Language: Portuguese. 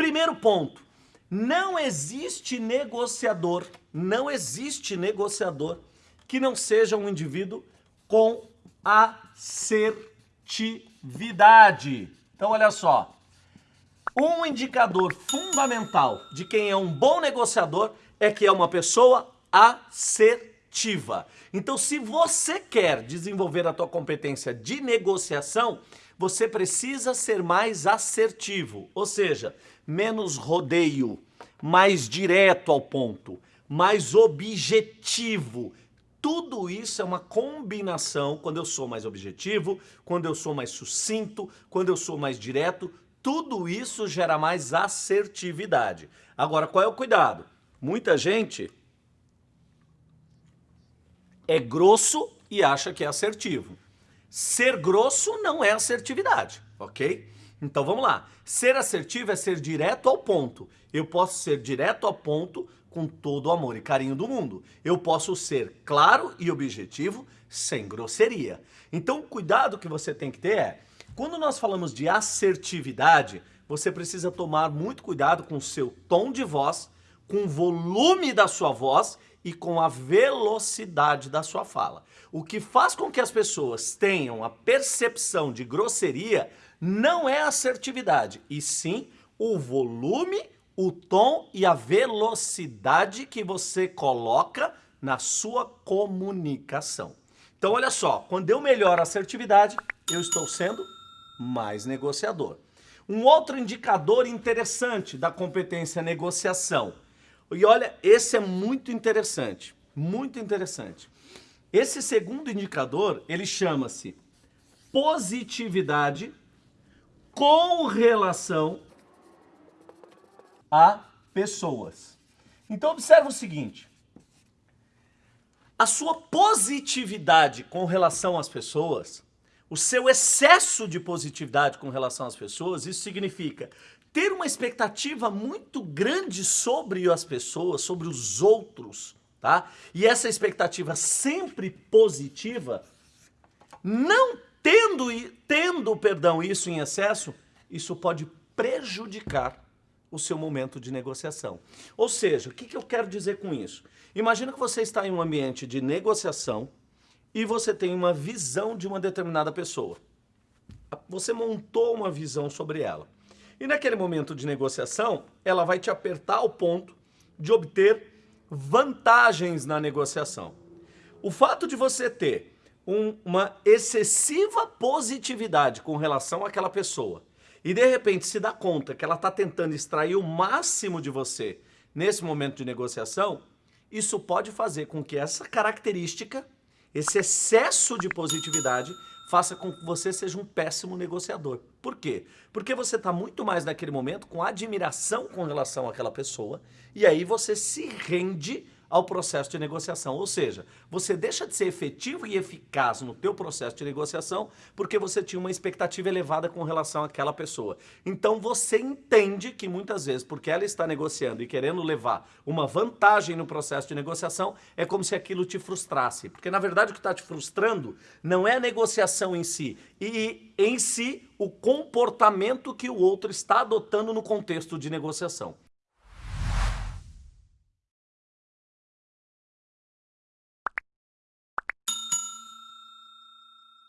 Primeiro ponto, não existe negociador, não existe negociador que não seja um indivíduo com assertividade. Então olha só, um indicador fundamental de quem é um bom negociador é que é uma pessoa assertiva. Então, se você quer desenvolver a tua competência de negociação, você precisa ser mais assertivo, ou seja, menos rodeio, mais direto ao ponto, mais objetivo. Tudo isso é uma combinação quando eu sou mais objetivo, quando eu sou mais sucinto, quando eu sou mais direto, tudo isso gera mais assertividade. Agora, qual é o cuidado? Muita gente é grosso e acha que é assertivo. Ser grosso não é assertividade, ok? Então vamos lá. Ser assertivo é ser direto ao ponto. Eu posso ser direto ao ponto com todo o amor e carinho do mundo. Eu posso ser claro e objetivo sem grosseria. Então o cuidado que você tem que ter é quando nós falamos de assertividade, você precisa tomar muito cuidado com o seu tom de voz, com o volume da sua voz e com a velocidade da sua fala. O que faz com que as pessoas tenham a percepção de grosseria não é assertividade, e sim o volume, o tom e a velocidade que você coloca na sua comunicação. Então olha só, quando eu melhoro a assertividade, eu estou sendo mais negociador. Um outro indicador interessante da competência negociação. E olha, esse é muito interessante, muito interessante. Esse segundo indicador, ele chama-se positividade com relação a pessoas. Então observa o seguinte, a sua positividade com relação às pessoas o seu excesso de positividade com relação às pessoas, isso significa ter uma expectativa muito grande sobre as pessoas, sobre os outros, tá? E essa expectativa sempre positiva, não tendo, tendo perdão, isso em excesso, isso pode prejudicar o seu momento de negociação. Ou seja, o que, que eu quero dizer com isso? Imagina que você está em um ambiente de negociação, e você tem uma visão de uma determinada pessoa. Você montou uma visão sobre ela. E naquele momento de negociação, ela vai te apertar ao ponto de obter vantagens na negociação. O fato de você ter um, uma excessiva positividade com relação àquela pessoa e de repente se dá conta que ela está tentando extrair o máximo de você nesse momento de negociação, isso pode fazer com que essa característica esse excesso de positividade faça com que você seja um péssimo negociador. Por quê? Porque você está muito mais naquele momento com admiração com relação àquela pessoa e aí você se rende ao processo de negociação. Ou seja, você deixa de ser efetivo e eficaz no teu processo de negociação porque você tinha uma expectativa elevada com relação àquela pessoa. Então você entende que muitas vezes, porque ela está negociando e querendo levar uma vantagem no processo de negociação, é como se aquilo te frustrasse. Porque na verdade o que está te frustrando não é a negociação em si, e em si o comportamento que o outro está adotando no contexto de negociação.